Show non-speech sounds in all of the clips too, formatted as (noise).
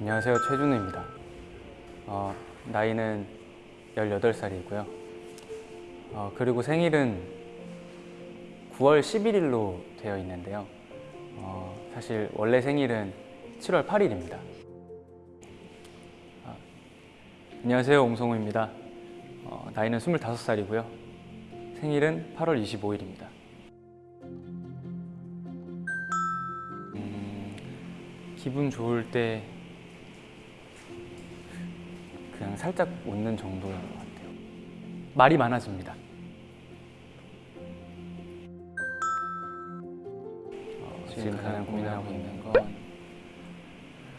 안녕하세요. 최준우입니다. 어, 나이는 18살이고요. 어, 그리고 생일은 9월 11일로 되어 있는데요. 어, 사실 원래 생일은 7월 8일입니다. 아, 안녕하세요. 옹성우입니다. 어, 나이는 25살이고요. 생일은 8월 25일입니다. 음, 기분 좋을 때 그냥 살짝 웃는 정도인 것 같아요. 말이 많아집니다. 어, 지금 가장 고민하고 있는 건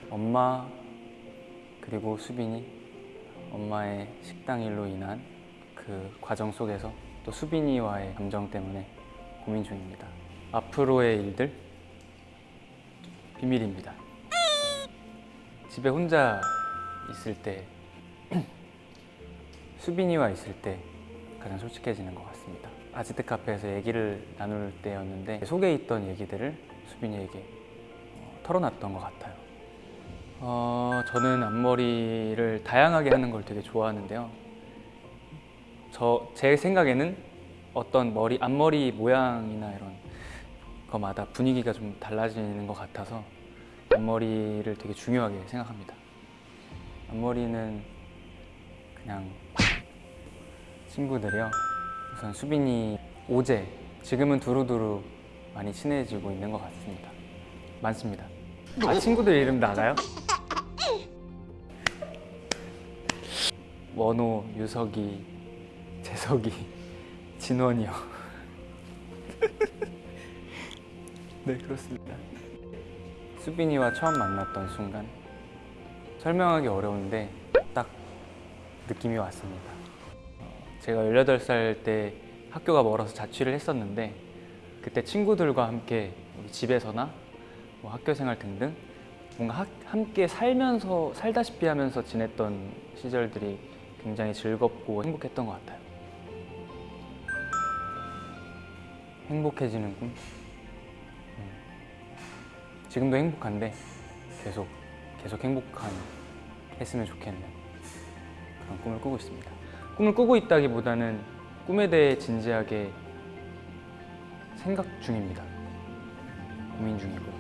엄마 그리고 수빈이 엄마의 식당 일로 인한 그 과정 속에서 또 수빈이와의 감정 때문에 고민 중입니다. 앞으로의 일들 비밀입니다. 집에 혼자 있을 때 (clears throat) 수빈이와 있을 때 가장 솔직해지는 것 같습니다. 아지트 카페에서 얘기를 나눌 때였는데 속에 있던 얘기들을 수빈이에게 어, 털어놨던 것 같아요. 어, 저는 앞머리를 다양하게 하는 걸 되게 좋아하는데요. 저 제 생각에는 어떤 머리 앞머리 모양이나 이런 거마다 분위기가 좀 달라지는 것 같아서 앞머리를 되게 중요하게 생각합니다. 앞머리는 그냥 친구들이요. 우선 수빈이 오제 지금은 두루두루 많이 친해지고 있는 것 같습니다. 많습니다. 아 친구들 이름 나가요? 원호, 유석이, 재석이, (laughs) 진원이요. (laughs) 네 그렇습니다. 수빈이와 처음 만났던 순간 설명하기 어려운데 딱 느낌이 왔습니다. 어, 제가 18살 때 학교가 멀어서 자취를 했었는데 그때 친구들과 함께 집에서나 뭐 학교 생활 등등 뭔가 학- 함께 살면서 살다시피 하면서 지냈던 시절들이 굉장히 즐겁고 행복했던 것 같아요. 행복해지는 꿈? 음. 지금도 행복한데 계속 계속 행복한 했으면 좋겠는 그런 꿈을 꾸고 있습니다. 꿈을 꾸고 있다기보다는 꿈에 대해 진지하게 생각 중입니다. 고민 중이고요.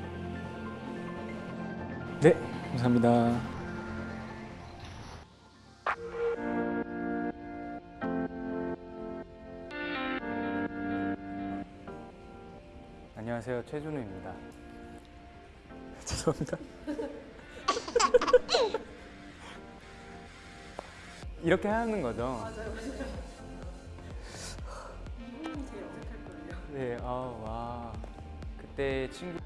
네, 감사합니다. 안녕하세요, 최준우입니다. (laughs) 죄송합니다. 이렇게 하는 거죠? 네, 아, 와. 그때 친구